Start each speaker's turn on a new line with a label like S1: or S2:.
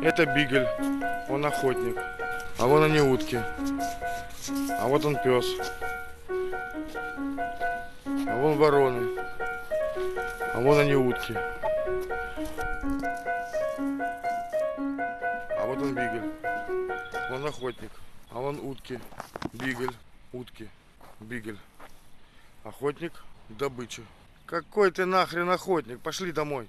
S1: Это бигель, он охотник. А вон они утки. А вот он пес. А вон вороны. А вон они утки. А вот он бигель. Он охотник. А вон утки. Бигель. Утки. Бигель. Охотник. Добыча. Какой ты нахрен охотник? Пошли домой.